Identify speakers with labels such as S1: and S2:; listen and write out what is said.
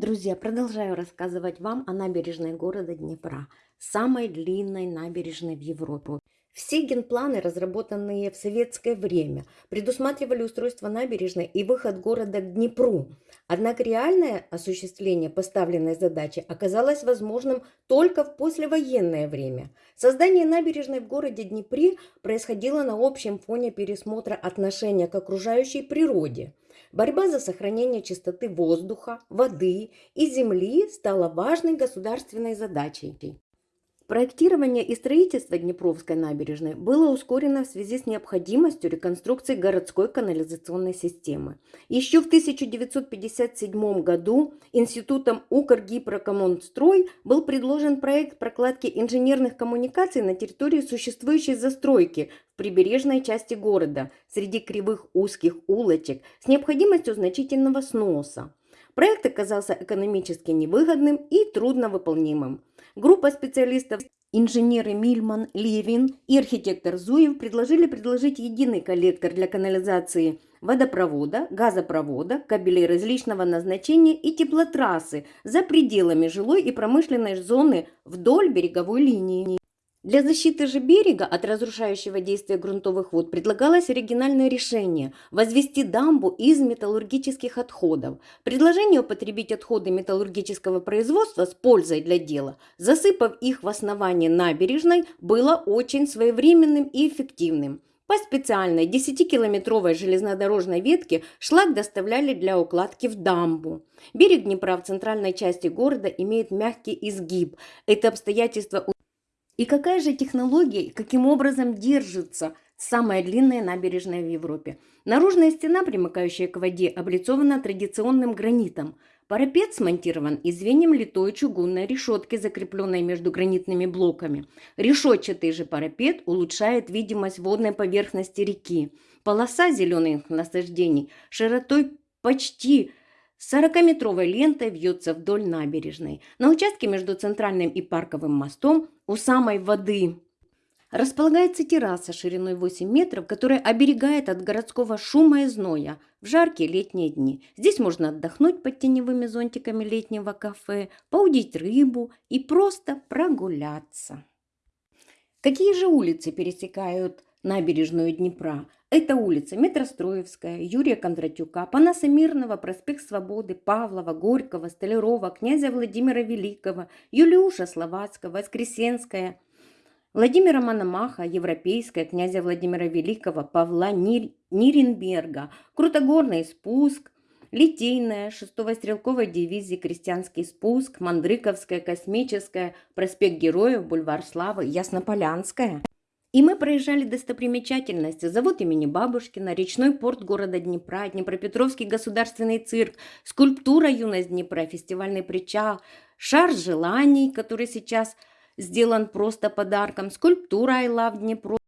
S1: Друзья, продолжаю рассказывать вам о набережной города Днепра, самой длинной набережной в Европе. Все генпланы, разработанные в советское время, предусматривали устройство набережной и выход города к Днепру. Однако реальное осуществление поставленной задачи оказалось возможным только в послевоенное время. Создание набережной в городе Днепре происходило на общем фоне пересмотра отношения к окружающей природе. Борьба за сохранение чистоты воздуха, воды и земли стала важной государственной задачей. Проектирование и строительство Днепровской набережной было ускорено в связи с необходимостью реконструкции городской канализационной системы. Еще в 1957 году Институтом Укргипрокоммунстрой был предложен проект прокладки инженерных коммуникаций на территории существующей застройки в прибережной части города среди кривых узких улочек с необходимостью значительного сноса. Проект оказался экономически невыгодным и трудновыполнимым. Группа специалистов Инженеры Мильман, Левин и архитектор Зуев предложили предложить единый коллектор для канализации водопровода, газопровода, кабелей различного назначения и теплотрассы за пределами жилой и промышленной зоны вдоль береговой линии. Для защиты же берега от разрушающего действия грунтовых вод предлагалось оригинальное решение – возвести дамбу из металлургических отходов. Предложение употребить отходы металлургического производства с пользой для дела, засыпав их в основание набережной, было очень своевременным и эффективным. По специальной 10-километровой железнодорожной ветке шлак доставляли для укладки в дамбу. Берег Днепра в центральной части города имеет мягкий изгиб. Это обстоятельство и какая же технология, и каким образом держится самая длинная набережная в Европе? Наружная стена, примыкающая к воде, облицована традиционным гранитом. Парапет смонтирован из звеньем литой чугунной решетки, закрепленной между гранитными блоками. Решетчатый же парапет улучшает видимость водной поверхности реки. Полоса зеленых насаждений широтой почти 40-метровой лентой вьется вдоль набережной. На участке между центральным и парковым мостом у самой воды располагается терраса шириной 8 метров, которая оберегает от городского шума и зноя в жаркие летние дни. Здесь можно отдохнуть под теневыми зонтиками летнего кафе, поудить рыбу и просто прогуляться. Какие же улицы пересекают набережную Днепра? Это улица Метростроевская, Юрия Кондратюка, Панаса Мирного, проспект Свободы, Павлова, Горького, Столярова, князя Владимира Великого, Юлиуша Словацкого, Воскресенская, Владимира Мономаха, Европейская, князя Владимира Великого, Павла Нир... Ниренберга, Крутогорный спуск, Литейная, 6-го стрелковой дивизии, Крестьянский спуск, Мандрыковская, Космическая, проспект Героев, Бульвар Славы, Яснополянская. И мы проезжали достопримечательности, завод имени Бабушкина, речной порт города Днепра, Днепропетровский государственный цирк, скульптура «Юность Днепра», фестивальный причал, шар желаний, который сейчас сделан просто подарком, скульптура «I love Днепро»,